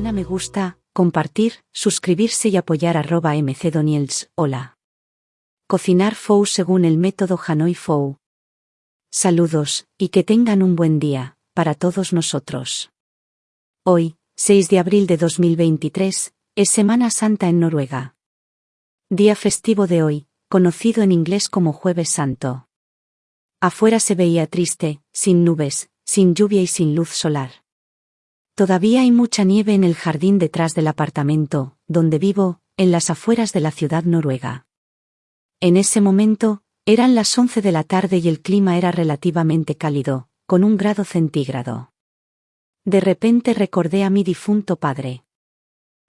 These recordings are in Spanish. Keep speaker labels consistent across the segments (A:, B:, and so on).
A: me gusta, compartir, suscribirse y apoyar mcdoniels. Hola. Cocinar Fou según el método Hanoi Fou. Saludos, y que tengan un buen día, para todos nosotros. Hoy, 6 de abril de 2023, es Semana Santa en Noruega. Día festivo de hoy, conocido en inglés como Jueves Santo. Afuera se veía triste, sin nubes, sin lluvia y sin luz solar. Todavía hay mucha nieve en el jardín detrás del apartamento, donde vivo, en las afueras de la ciudad noruega. En ese momento, eran las once de la tarde y el clima era relativamente cálido, con un grado centígrado. De repente recordé a mi difunto padre.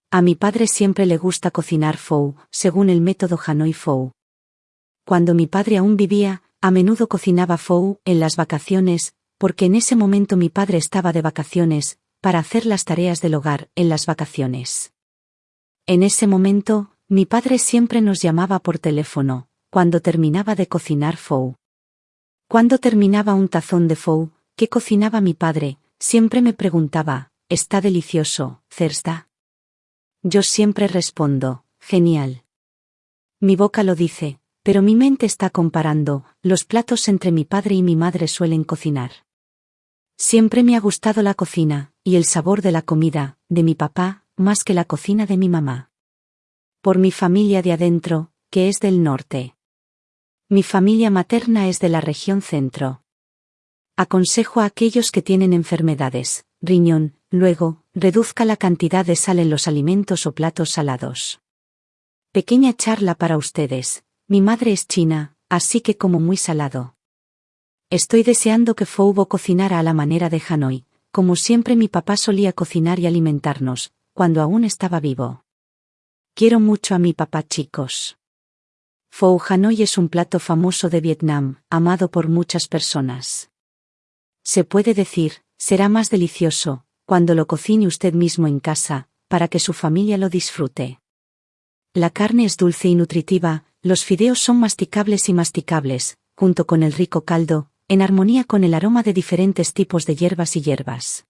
A: A mi padre siempre le gusta cocinar fou, según el método Hanoi Fou. Cuando mi padre aún vivía, a menudo cocinaba fou en las vacaciones, porque en ese momento mi padre estaba de vacaciones, para hacer las tareas del hogar en las vacaciones. En ese momento, mi padre siempre nos llamaba por teléfono, cuando terminaba de cocinar fou. Cuando terminaba un tazón de fou, ¿qué cocinaba mi padre? Siempre me preguntaba, ¿está delicioso, Cersta? Yo siempre respondo, genial. Mi boca lo dice, pero mi mente está comparando, los platos entre mi padre y mi madre suelen cocinar. Siempre me ha gustado la cocina, y el sabor de la comida, de mi papá, más que la cocina de mi mamá. Por mi familia de adentro, que es del norte. Mi familia materna es de la región centro. Aconsejo a aquellos que tienen enfermedades, riñón, luego, reduzca la cantidad de sal en los alimentos o platos salados. Pequeña charla para ustedes. Mi madre es china, así que como muy salado. Estoy deseando que Foubo cocinara a la manera de Hanoi, como siempre mi papá solía cocinar y alimentarnos, cuando aún estaba vivo. Quiero mucho a mi papá chicos. Pho Hanoi es un plato famoso de Vietnam, amado por muchas personas. Se puede decir, será más delicioso, cuando lo cocine usted mismo en casa, para que su familia lo disfrute. La carne es dulce y nutritiva, los fideos son masticables y masticables, junto con el rico caldo, en armonía con el aroma de diferentes tipos de hierbas y hierbas.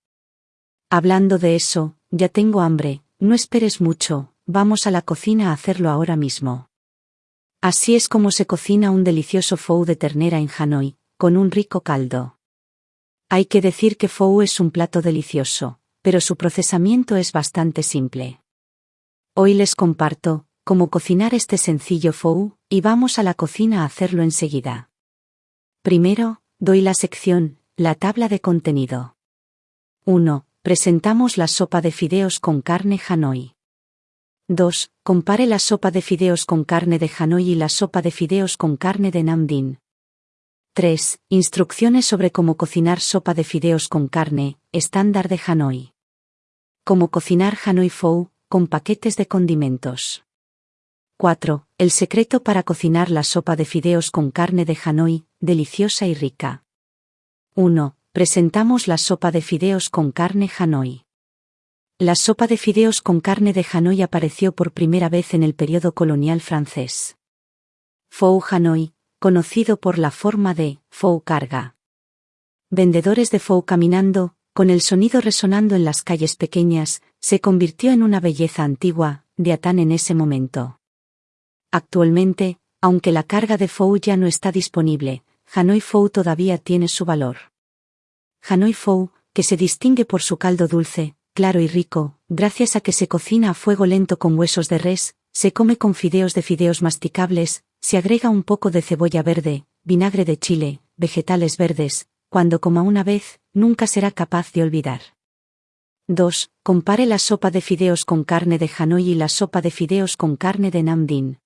A: Hablando de eso, ya tengo hambre, no esperes mucho, vamos a la cocina a hacerlo ahora mismo. Así es como se cocina un delicioso fou de ternera en Hanoi, con un rico caldo. Hay que decir que fou es un plato delicioso, pero su procesamiento es bastante simple. Hoy les comparto, cómo cocinar este sencillo fou, y vamos a la cocina a hacerlo enseguida. Primero, Doy la sección, la tabla de contenido. 1. Presentamos la sopa de fideos con carne Hanoi. 2. Compare la sopa de fideos con carne de Hanoi y la sopa de fideos con carne de Namdin. 3. Instrucciones sobre cómo cocinar sopa de fideos con carne, estándar de Hanoi. Cómo cocinar Hanoi Fou, con paquetes de condimentos. 4. El secreto para cocinar la sopa de fideos con carne de Hanoi, deliciosa y rica. 1. Presentamos la sopa de fideos con carne Hanoi. La sopa de fideos con carne de Hanoi apareció por primera vez en el periodo colonial francés. Fou Hanoi, conocido por la forma de Fou carga. Vendedores de Fou caminando, con el sonido resonando en las calles pequeñas, se convirtió en una belleza antigua, de Atán en ese momento. Actualmente, aunque la carga de Fou ya no está disponible, Hanoi Fou todavía tiene su valor. Hanoi Fou, que se distingue por su caldo dulce, claro y rico, gracias a que se cocina a fuego lento con huesos de res, se come con fideos de fideos masticables, se agrega un poco de cebolla verde, vinagre de chile, vegetales verdes, cuando coma una vez, nunca será capaz de olvidar. 2. Compare la sopa de fideos con carne de Hanoi y la sopa de fideos con carne de Namdin.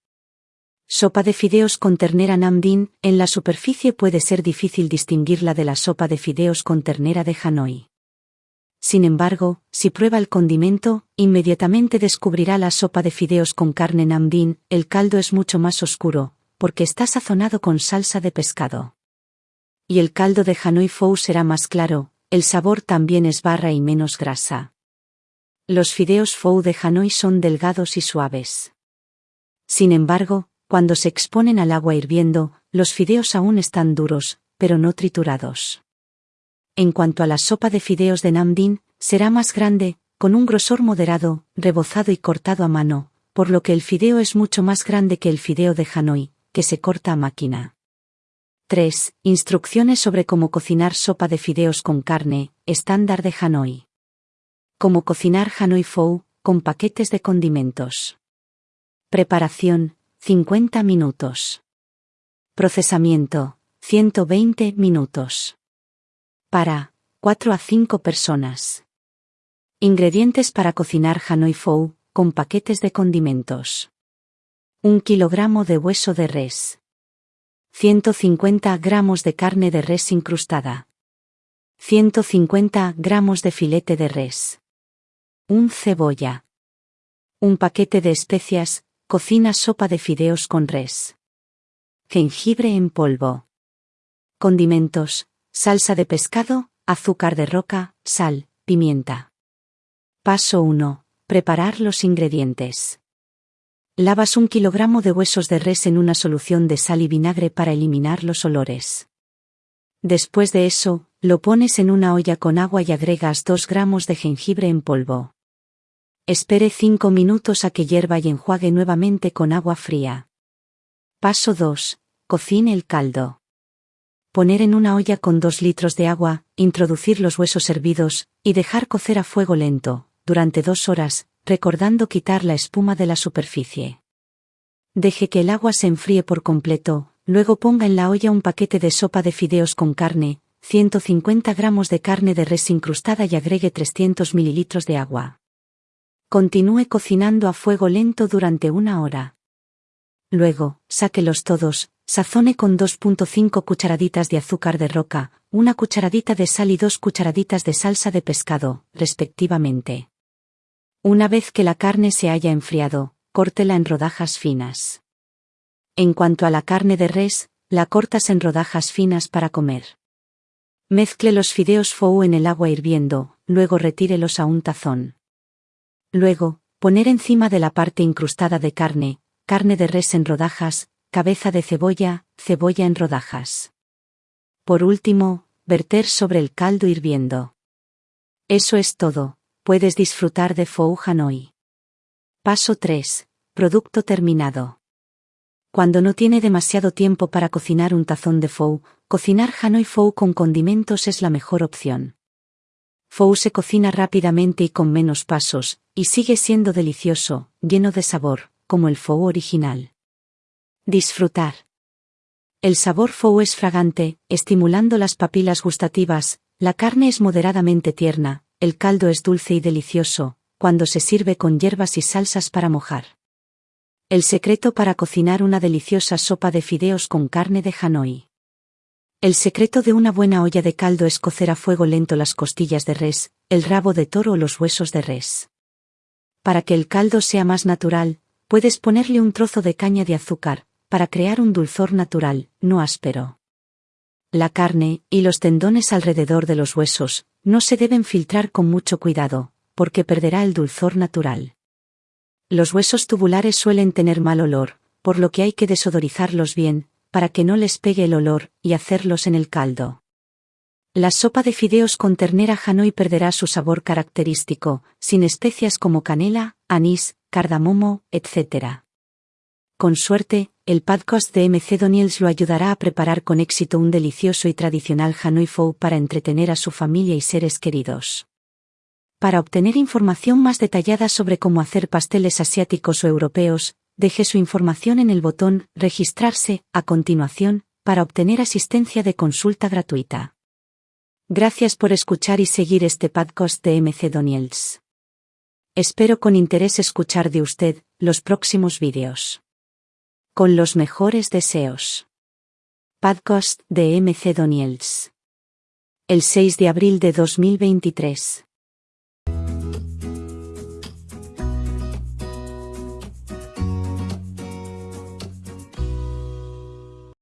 A: Sopa de fideos con ternera namdin, en la superficie puede ser difícil distinguirla de la sopa de fideos con ternera de Hanoi. Sin embargo, si prueba el condimento, inmediatamente descubrirá la sopa de fideos con carne namdin, el caldo es mucho más oscuro, porque está sazonado con salsa de pescado. Y el caldo de Hanoi Fou será más claro, el sabor también es barra y menos grasa. Los fideos Fou de Hanoi son delgados y suaves. Sin embargo, cuando se exponen al agua hirviendo, los fideos aún están duros, pero no triturados. En cuanto a la sopa de fideos de Namdin, será más grande, con un grosor moderado, rebozado y cortado a mano, por lo que el fideo es mucho más grande que el fideo de Hanoi, que se corta a máquina. 3. Instrucciones sobre cómo cocinar sopa de fideos con carne, estándar de Hanoi. Cómo cocinar Hanoi Pho, con paquetes de condimentos. Preparación, 50 minutos. Procesamiento, 120 minutos. Para 4 a 5 personas. Ingredientes para cocinar Hanoi Pho, con paquetes de condimentos. 1 kilogramo de hueso de res. 150 gramos de carne de res incrustada. 150 gramos de filete de res. Un cebolla. Un paquete de especias, cocina sopa de fideos con res. Jengibre en polvo. Condimentos, salsa de pescado, azúcar de roca, sal, pimienta. Paso 1. Preparar los ingredientes. Lavas un kilogramo de huesos de res en una solución de sal y vinagre para eliminar los olores. Después de eso, lo pones en una olla con agua y agregas 2 gramos de jengibre en polvo. Espere 5 minutos a que hierva y enjuague nuevamente con agua fría. Paso 2. Cocine el caldo. Poner en una olla con 2 litros de agua, introducir los huesos hervidos, y dejar cocer a fuego lento, durante dos horas, recordando quitar la espuma de la superficie. Deje que el agua se enfríe por completo, luego ponga en la olla un paquete de sopa de fideos con carne, 150 gramos de carne de res incrustada y agregue 300 mililitros de agua. Continúe cocinando a fuego lento durante una hora. Luego, sáquelos todos, sazone con 2.5 cucharaditas de azúcar de roca, una cucharadita de sal y dos cucharaditas de salsa de pescado, respectivamente. Una vez que la carne se haya enfriado, córtela en rodajas finas. En cuanto a la carne de res, la cortas en rodajas finas para comer. Mezcle los fideos fou en el agua hirviendo, luego retírelos a un tazón. Luego, poner encima de la parte incrustada de carne, carne de res en rodajas, cabeza de cebolla, cebolla en rodajas. Por último, verter sobre el caldo hirviendo. Eso es todo, puedes disfrutar de Fou Hanoi. Paso 3. Producto terminado. Cuando no tiene demasiado tiempo para cocinar un tazón de Fou, cocinar Hanoi Fou con condimentos es la mejor opción. Fou se cocina rápidamente y con menos pasos, y sigue siendo delicioso, lleno de sabor, como el Fou original. Disfrutar. El sabor Fou es fragante, estimulando las papilas gustativas, la carne es moderadamente tierna, el caldo es dulce y delicioso, cuando se sirve con hierbas y salsas para mojar. El secreto para cocinar una deliciosa sopa de fideos con carne de Hanoi. El secreto de una buena olla de caldo es cocer a fuego lento las costillas de res, el rabo de toro o los huesos de res. Para que el caldo sea más natural, puedes ponerle un trozo de caña de azúcar, para crear un dulzor natural, no áspero. La carne, y los tendones alrededor de los huesos, no se deben filtrar con mucho cuidado, porque perderá el dulzor natural. Los huesos tubulares suelen tener mal olor, por lo que hay que desodorizarlos bien, para que no les pegue el olor, y hacerlos en el caldo. La sopa de fideos con ternera Hanoi perderá su sabor característico, sin especias como canela, anís, cardamomo, etc. Con suerte, el podcast de MC Doniels lo ayudará a preparar con éxito un delicioso y tradicional Hanoi Pho para entretener a su familia y seres queridos. Para obtener información más detallada sobre cómo hacer pasteles asiáticos o europeos, deje su información en el botón Registrarse a continuación para obtener asistencia de consulta gratuita. Gracias por escuchar y seguir este podcast de MC Doniels. Espero con interés escuchar de usted los próximos vídeos. Con los mejores deseos. Podcast de MC Doniels. El 6 de abril de 2023.